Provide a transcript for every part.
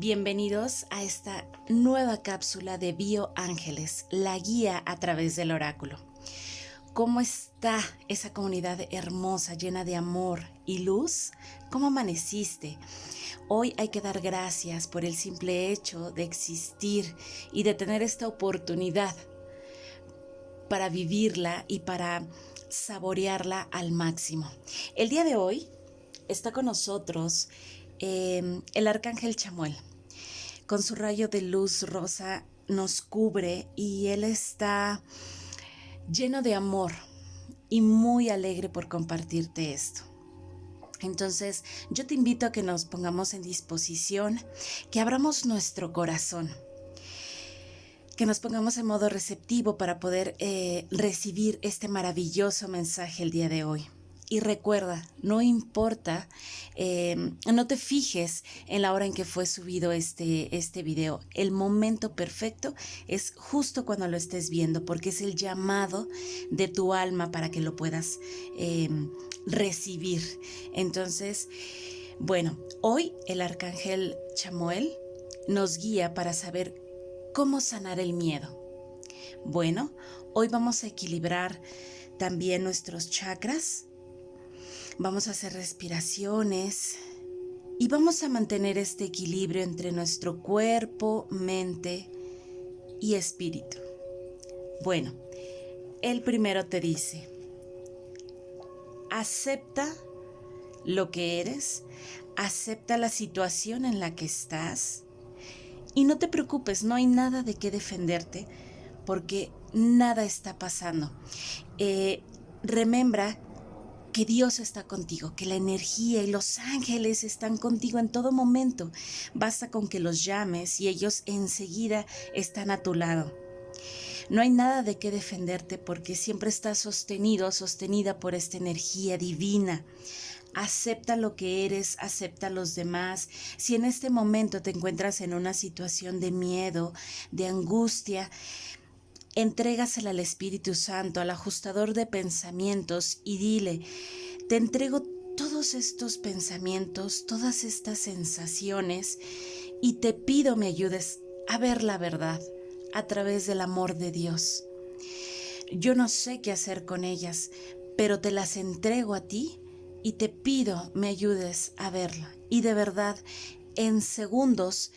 Bienvenidos a esta nueva cápsula de Bio Ángeles, la guía a través del oráculo. ¿Cómo está esa comunidad hermosa, llena de amor y luz? ¿Cómo amaneciste? Hoy hay que dar gracias por el simple hecho de existir y de tener esta oportunidad para vivirla y para saborearla al máximo. El día de hoy está con nosotros eh, el arcángel Chamuel con su rayo de luz rosa nos cubre y Él está lleno de amor y muy alegre por compartirte esto. Entonces, yo te invito a que nos pongamos en disposición, que abramos nuestro corazón, que nos pongamos en modo receptivo para poder eh, recibir este maravilloso mensaje el día de hoy. Y recuerda, no importa, em, no te fijes en la hora en que fue subido este, este video. El momento perfecto es justo cuando lo estés viendo, porque es el llamado de tu alma para que lo puedas em, recibir. Entonces, bueno, hoy el arcángel Chamuel nos guía para saber cómo sanar el miedo. Bueno, hoy vamos a equilibrar también nuestros chakras Vamos a hacer respiraciones y vamos a mantener este equilibrio entre nuestro cuerpo, mente y espíritu. Bueno, el primero te dice, acepta lo que eres, acepta la situación en la que estás y no te preocupes, no hay nada de qué defenderte porque nada está pasando. Eh, remembra que Dios está contigo, que la energía y los ángeles están contigo en todo momento. Basta con que los llames y ellos enseguida están a tu lado. No hay nada de qué defenderte porque siempre estás sostenido, sostenida por esta energía divina. Acepta lo que eres, acepta a los demás. Si en este momento te encuentras en una situación de miedo, de angustia, entrégasela al Espíritu Santo, al ajustador de pensamientos y dile, te entrego todos estos pensamientos, todas estas sensaciones y te pido me ayudes a ver la verdad a través del amor de Dios. Yo no sé qué hacer con ellas, pero te las entrego a ti y te pido me ayudes a verla. Y de verdad, en segundos,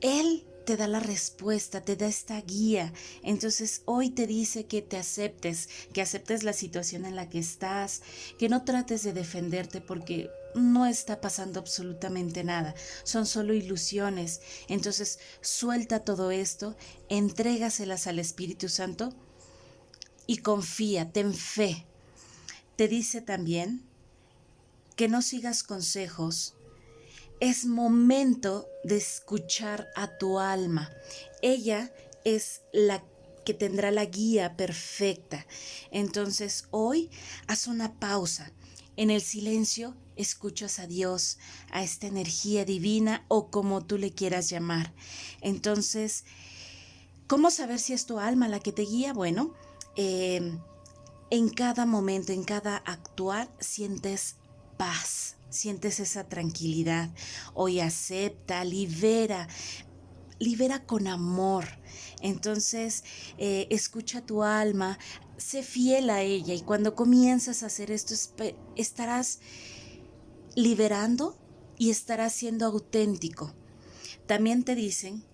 Él te da la respuesta, te da esta guía. Entonces hoy te dice que te aceptes, que aceptes la situación en la que estás, que no trates de defenderte porque no está pasando absolutamente nada, son solo ilusiones. Entonces suelta todo esto, entrégaselas al Espíritu Santo y confía, ten fe. Te dice también que no sigas consejos es momento de escuchar a tu alma. Ella es la que tendrá la guía perfecta. Entonces hoy haz una pausa. En el silencio escuchas a Dios, a esta energía divina o como tú le quieras llamar. Entonces, ¿cómo saber si es tu alma la que te guía? Bueno, em, en cada momento, en cada actuar, sientes paz, sientes esa tranquilidad. Hoy acepta, libera, libera con amor. Entonces, eh, escucha tu alma, sé fiel a ella y cuando comienzas a hacer esto estarás liberando y estarás siendo auténtico. También te dicen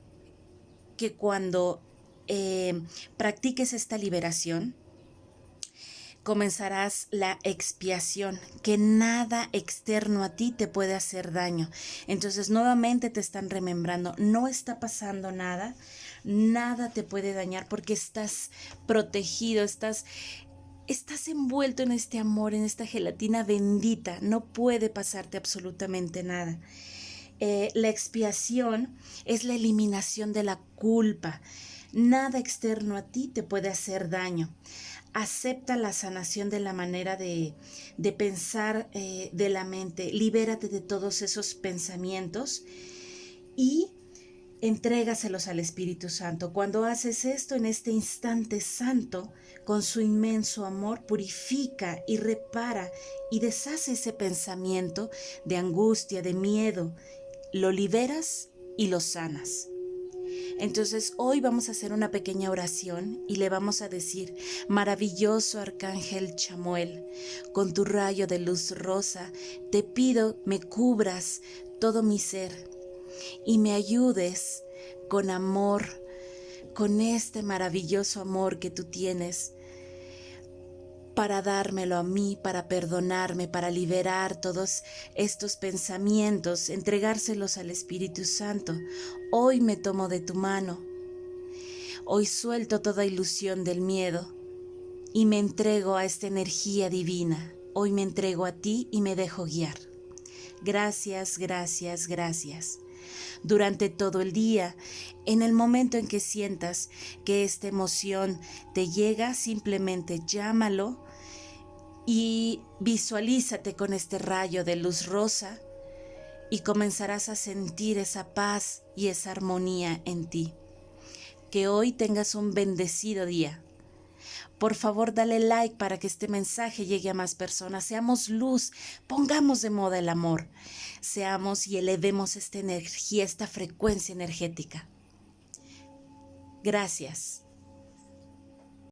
que cuando eh, practiques esta liberación, comenzarás la expiación, que nada externo a ti te puede hacer daño. Entonces nuevamente te están remembrando, no está pasando nada, nada te puede dañar porque estás protegido, estás estás envuelto en este amor, en esta gelatina bendita, no puede pasarte absolutamente nada. Eh, la expiación es la eliminación de la culpa. Nada externo a ti te puede hacer daño acepta la sanación de la manera de, pensar eh, de la mente, libérate de todos esos pensamientos y entrégaselos al Espíritu Santo. Cuando haces esto en este instante santo, con su inmenso amor, purifica y repara y deshace ese pensamiento de angustia, de miedo. Lo liberas y lo sanas. Entonces hoy vamos a hacer una pequeña oración y le vamos a decir, maravilloso arcángel Chamuel, con tu rayo de luz rosa, te pido me cubras todo mi ser y me ayudes con amor, con este maravilloso amor que tú tienes para dármelo a mí, para perdonarme, para liberar todos estos pensamientos, entregárselos al Espíritu Santo. Hoy me tomo de tu mano. Hoy suelto toda ilusión del miedo y me entrego a esta energía divina. Hoy me entrego a ti y me dejo guiar. Gracias, gracias, gracias. Durante todo el día, en el momento en que sientas que esta emoción te llega, simplemente llámalo y visualízate con este rayo de luz rosa y comenzarás a sentir esa paz y esa armonía en ti. Que hoy tengas un bendecido día. Por favor, dale like para que este mensaje llegue a más personas. Seamos luz, pongamos de moda el amor. Seamos y elevemos esta energía, esta frecuencia energética. Gracias.